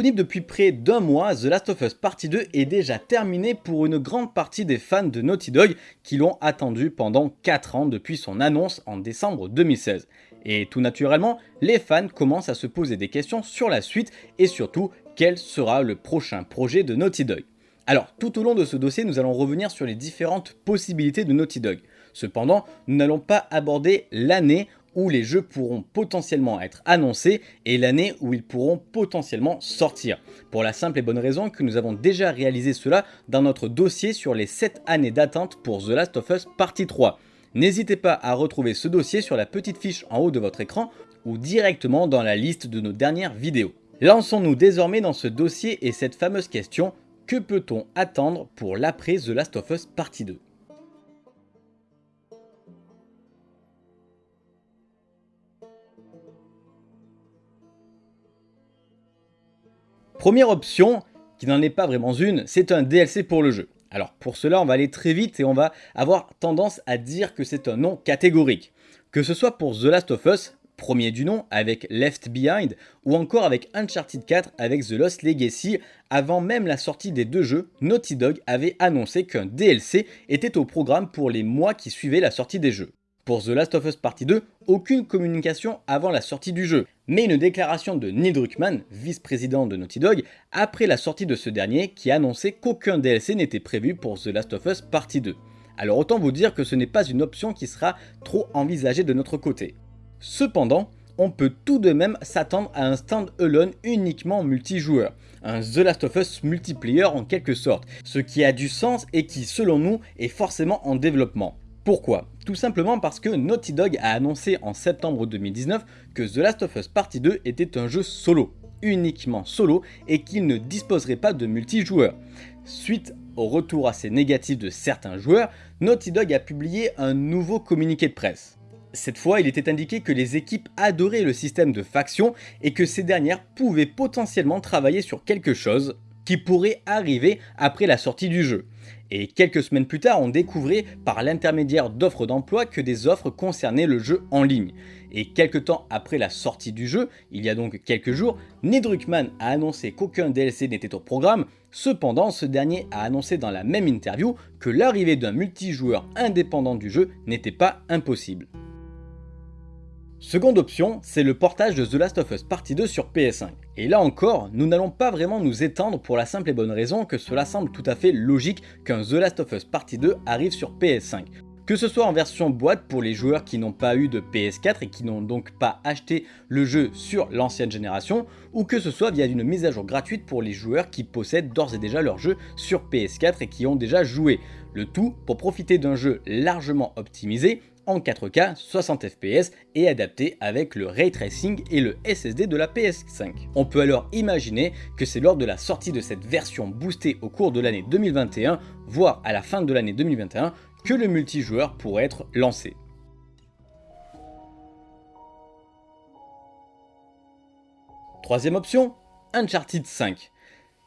Disponible depuis près d'un mois, The Last of Us Partie 2 est déjà terminé pour une grande partie des fans de Naughty Dog qui l'ont attendu pendant 4 ans depuis son annonce en décembre 2016. Et tout naturellement, les fans commencent à se poser des questions sur la suite et surtout quel sera le prochain projet de Naughty Dog? Alors, tout au long de ce dossier, nous allons revenir sur les différentes possibilités de Naughty Dog. Cependant, nous n'allons pas aborder l'année où les jeux pourront potentiellement être annoncés et l'année où ils pourront potentiellement sortir. Pour la simple et bonne raison que nous avons déjà réalisé cela dans notre dossier sur les 7 années d'attente pour The Last of Us Partie 3. N'hésitez pas à retrouver ce dossier sur la petite fiche en haut de votre écran ou directement dans la liste de nos dernières vidéos. Lançons-nous désormais dans ce dossier et cette fameuse question, que peut-on attendre pour l'après The Last of Us Partie 2 Première option, qui n'en est pas vraiment une, c'est un DLC pour le jeu. Alors pour cela, on va aller très vite et on va avoir tendance à dire que c'est un nom catégorique. Que ce soit pour The Last of Us, premier du nom avec Left Behind, ou encore avec Uncharted 4 avec The Lost Legacy, avant même la sortie des deux jeux, Naughty Dog avait annoncé qu'un DLC était au programme pour les mois qui suivaient la sortie des jeux. Pour The Last of Us Partie 2, aucune communication avant la sortie du jeu, mais une déclaration de Neil Druckmann, vice-président de Naughty Dog, après la sortie de ce dernier qui annonçait qu'aucun DLC n'était prévu pour The Last of Us Partie 2. Alors autant vous dire que ce n'est pas une option qui sera trop envisagée de notre côté. Cependant, on peut tout de même s'attendre à un stand-alone uniquement multijoueur, un The Last of Us multiplayer en quelque sorte, ce qui a du sens et qui selon nous est forcément en développement. Pourquoi? Tout simplement parce que Naughty Dog a annoncé en septembre 2019 que The Last of Us Partie 2 était un jeu solo, uniquement solo, et qu'il ne disposerait pas de multijoueur. Suite au retour assez négatif de certains joueurs, Naughty Dog a publié un nouveau communiqué de presse. Cette fois, il était indiqué que les équipes adoraient le système de faction et que ces dernières pouvaient potentiellement travailler sur quelque chose qui pourrait arriver après la sortie du jeu. Et quelques semaines plus tard, on découvrait par l'intermédiaire d'offres d'emploi que des offres concernaient le jeu en ligne. Et quelques temps après la sortie du jeu, il y a donc quelques jours, Neil Druckmann a annoncé qu'aucun DLC n'était au programme, cependant ce dernier a annoncé dans la même interview que l'arrivée d'un multijoueur indépendant du jeu n'était pas impossible. Seconde option, c'est le portage de The Last of Us Partie 2 sur PS5. Et là encore, nous n'allons pas vraiment nous étendre pour la simple et bonne raison que cela semble tout à fait logique qu'un The Last of Us Partie 2 arrive sur PS5. Que ce soit en version boîte pour les joueurs qui n'ont pas eu de PS4 et qui n'ont donc pas acheté le jeu sur l'ancienne génération, ou que ce soit via une mise à jour gratuite pour les joueurs qui possèdent d'ores et déjà leur jeu sur PS4 et qui ont déjà joué. Le tout pour profiter d'un jeu largement optimisé en 4K 60 fps et adapté avec le ray tracing et le SSD de la PS5. On peut alors imaginer que c'est lors de la sortie de cette version boostée au cours de l'année 2021, voire à la fin de l'année 2021, que le multijoueur pourrait être lancé. Troisième option, Uncharted 5.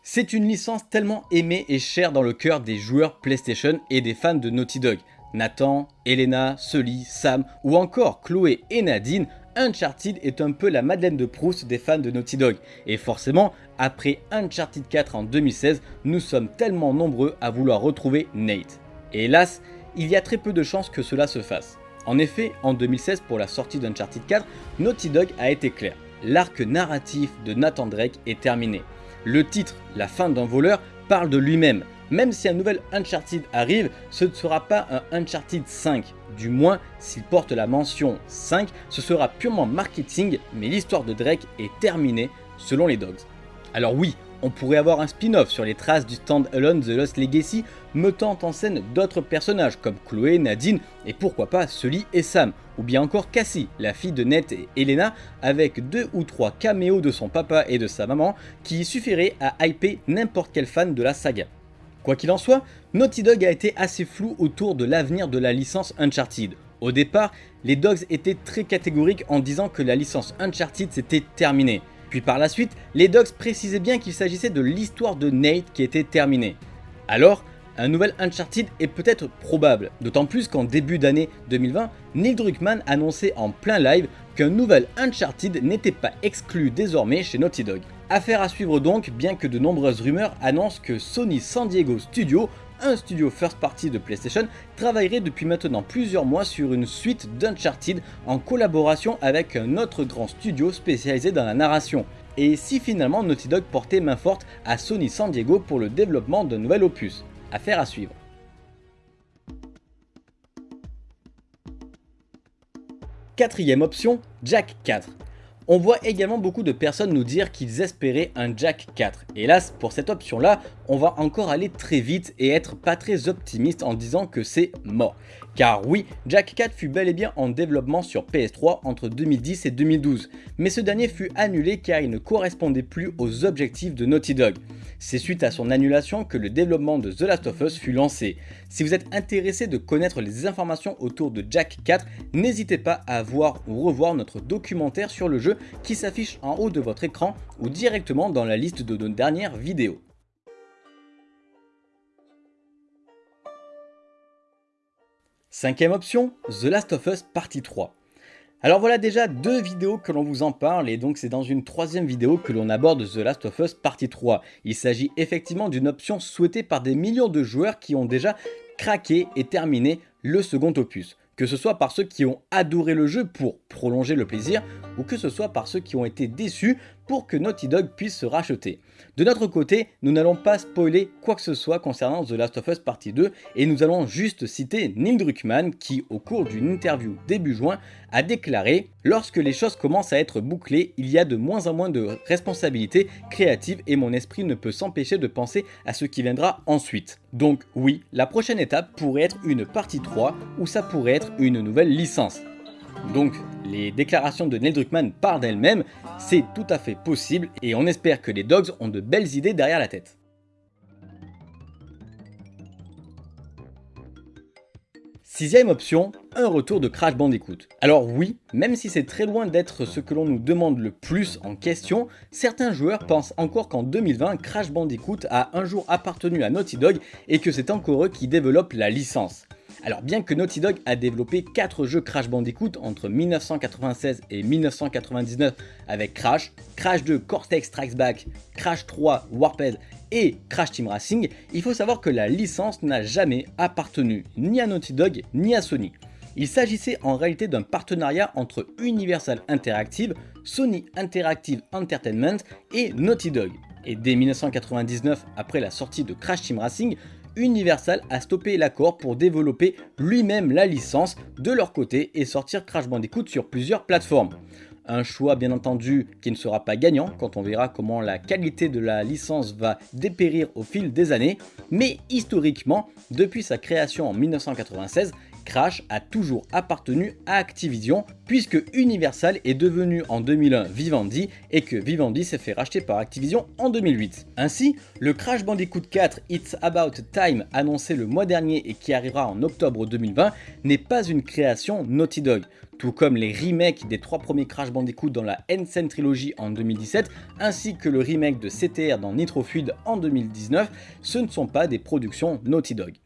C'est une licence tellement aimée et chère dans le cœur des joueurs PlayStation et des fans de Naughty Dog. Nathan, Elena, Sully, Sam ou encore Chloé et Nadine, Uncharted est un peu la Madeleine de Proust des fans de Naughty Dog. Et forcément, après Uncharted 4 en 2016, nous sommes tellement nombreux à vouloir retrouver Nate. Hélas, il y a très peu de chances que cela se fasse. En effet, en 2016 pour la sortie d'Uncharted 4, Naughty Dog a été clair. L'arc narratif de Nathan Drake est terminé. Le titre, La fin d'un voleur, parle de lui-même, même si un nouvel Uncharted arrive, ce ne sera pas un Uncharted 5. Du moins, s'il porte la mention 5, ce sera purement marketing, mais l'histoire de Drake est terminée selon les Dogs. Alors oui, on pourrait avoir un spin-off sur les traces du stand-alone The Lost Legacy, mettant en scène d'autres personnages comme Chloé, Nadine et pourquoi pas Sully et Sam, ou bien encore Cassie, la fille de Ned et Elena, avec deux ou trois caméos de son papa et de sa maman qui suffiraient à hyper n'importe quel fan de la saga. Quoi qu'il en soit, Naughty Dog a été assez flou autour de l'avenir de la licence Uncharted. Au départ, les Dogs étaient très catégoriques en disant que la licence Uncharted s'était terminée. Puis par la suite, les Dogs précisaient bien qu'il s'agissait de l'histoire de Nate qui était terminée. Alors, un nouvel Uncharted est peut-être probable, d'autant plus qu'en début d'année 2020, Neil Druckmann annonçait en plein live qu'un nouvel Uncharted n'était pas exclu désormais chez Naughty Dog. Affaire à suivre donc, bien que de nombreuses rumeurs annoncent que Sony San Diego Studio, un studio first party de PlayStation, travaillerait depuis maintenant plusieurs mois sur une suite d'Uncharted en collaboration avec un autre grand studio spécialisé dans la narration. Et si finalement Naughty Dog portait main forte à Sony San Diego pour le développement d'un nouvel opus? À suivre. Quatrième option, Jack 4. On voit également beaucoup de personnes nous dire qu'ils espéraient un Jack 4. Hélas, pour cette option là, on va encore aller très vite et être pas très optimiste en disant que c'est mort. Car oui, Jack 4 fut bel et bien en développement sur PS3 entre 2010 et 2012, mais ce dernier fut annulé car il ne correspondait plus aux objectifs de Naughty Dog. C'est suite à son annulation que le développement de The Last of Us fut lancé. Si vous êtes intéressé de connaître les informations autour de Jack 4, n'hésitez pas à voir ou revoir notre documentaire sur le jeu qui s'affiche en haut de votre écran ou directement dans la liste de nos dernières vidéos. Cinquième option, The Last of Us Partie 3. Alors voilà déjà deux vidéos que l'on vous en parle et donc c'est dans une troisième vidéo que l'on aborde The Last of Us Partie 3. Il s'agit effectivement d'une option souhaitée par des millions de joueurs qui ont déjà craqué et terminé le second opus que ce soit par ceux qui ont adoré le jeu pour prolonger le plaisir, ou que ce soit par ceux qui ont été déçus pour que Naughty Dog puisse se racheter. De notre côté, nous n'allons pas spoiler quoi que ce soit concernant The Last of Us Partie 2, et nous allons juste citer Neil Druckmann qui, au cours d'une interview début juin, a déclaré « Lorsque les choses commencent à être bouclées, il y a de moins en moins de responsabilités créatives et mon esprit ne peut s'empêcher de penser à ce qui viendra ensuite. » Donc oui, la prochaine étape pourrait être une partie 3, ou ça pourrait être une nouvelle licence. Donc les déclarations de Neil Druckmann parlent d'elles-mêmes, c'est tout à fait possible et on espère que les Dogs ont de belles idées derrière la tête. Sixième option, un retour de Crash Bandicoot. Alors oui, même si c'est très loin d'être ce que l'on nous demande le plus en question, certains joueurs pensent encore qu'en 2020, Crash Bandicoot a un jour appartenu à Naughty Dog et que c'est encore eux qui développent la licence. Alors bien que Naughty Dog a développé 4 jeux Crash Bandicoot entre 1996 et 1999 avec Crash, Crash 2 Cortex Strikes Back, Crash 3 Warped et Crash Team Racing, il faut savoir que la licence n'a jamais appartenu ni à Naughty Dog ni à Sony. Il s'agissait en réalité d'un partenariat entre Universal Interactive, Sony Interactive Entertainment et Naughty Dog. Et dès 1999, après la sortie de Crash Team Racing, Universal a stoppé l'accord pour développer lui-même la licence de leur côté et sortir Crash Bandicoot sur plusieurs plateformes. Un choix bien entendu qui ne sera pas gagnant quand on verra comment la qualité de la licence va dépérir au fil des années, mais historiquement, depuis sa création en 1996, Crash a toujours appartenu à Activision puisque Universal est devenu en 2001 Vivendi et que Vivendi s'est fait racheter par Activision en 2008. Ainsi, le Crash Bandicoot 4 It's About Time annoncé le mois dernier et qui arrivera en octobre 2020 n'est pas une création Naughty Dog, tout comme les remakes des trois premiers Crash Bandicoot dans la Ensign Trilogy en 2017 ainsi que le remake de CTR dans Nitro Fuel en 2019, ce ne sont pas des productions Naughty Dog.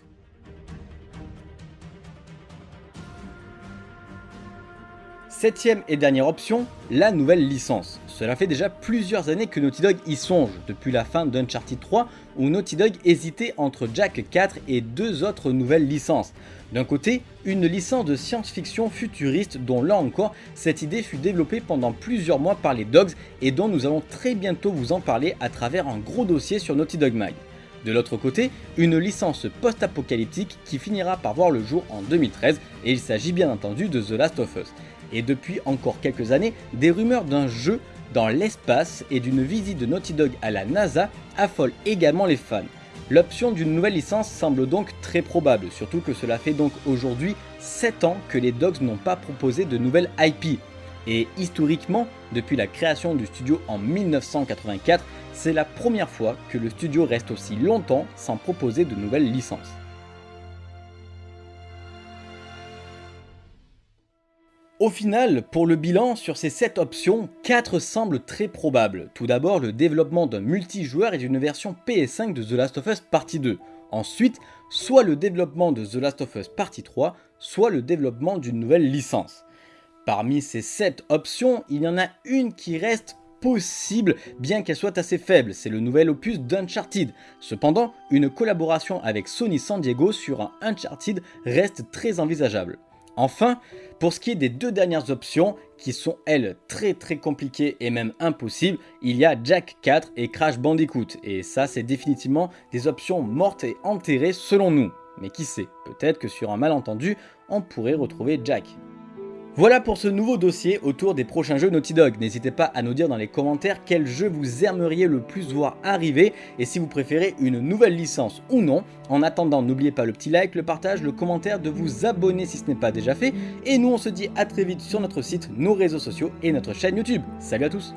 Septième et dernière option, la nouvelle licence. Cela fait déjà plusieurs années que Naughty Dog y songe, depuis la fin d'Uncharted 3 où Naughty Dog hésitait entre Jack 4 et deux autres nouvelles licences. D'un côté, une licence de science-fiction futuriste dont là encore, cette idée fut développée pendant plusieurs mois par les Dogs et dont nous allons très bientôt vous en parler à travers un gros dossier sur Naughty Dog Mag. De l'autre côté, une licence post-apocalyptique qui finira par voir le jour en 2013 et il s'agit bien entendu de The Last of Us et depuis encore quelques années, des rumeurs d'un jeu dans l'espace et d'une visite de Naughty Dog à la NASA affolent également les fans. L'option d'une nouvelle licence semble donc très probable, surtout que cela fait donc aujourd'hui 7 ans que les Dogs n'ont pas proposé de nouvelles IP. Et historiquement, depuis la création du studio en 1984, c'est la première fois que le studio reste aussi longtemps sans proposer de nouvelles licences. Au final, pour le bilan, sur ces 7 options, 4 semblent très probables. Tout d'abord, le développement d'un multijoueur et d'une version PS5 de The Last of Us Partie 2. Ensuite, soit le développement de The Last of Us Partie 3, soit le développement d'une nouvelle licence. Parmi ces 7 options, il y en a une qui reste possible, bien qu'elle soit assez faible, c'est le nouvel opus d'Uncharted. Cependant, une collaboration avec Sony San Diego sur un Uncharted reste très envisageable. Enfin, pour ce qui est des deux dernières options, qui sont elles très très compliquées et même impossibles, il y a Jack 4 et Crash Bandicoot, et ça c'est définitivement des options mortes et enterrées selon nous. Mais qui sait, peut-être que sur un malentendu, on pourrait retrouver Jack. Voilà pour ce nouveau dossier autour des prochains jeux Naughty Dog. N'hésitez pas à nous dire dans les commentaires quel jeu vous aimeriez le plus voir arriver et si vous préférez une nouvelle licence ou non. En attendant, n'oubliez pas le petit like, le partage, le commentaire, de vous abonner si ce n'est pas déjà fait. Et nous on se dit à très vite sur notre site, nos réseaux sociaux et notre chaîne YouTube. Salut à tous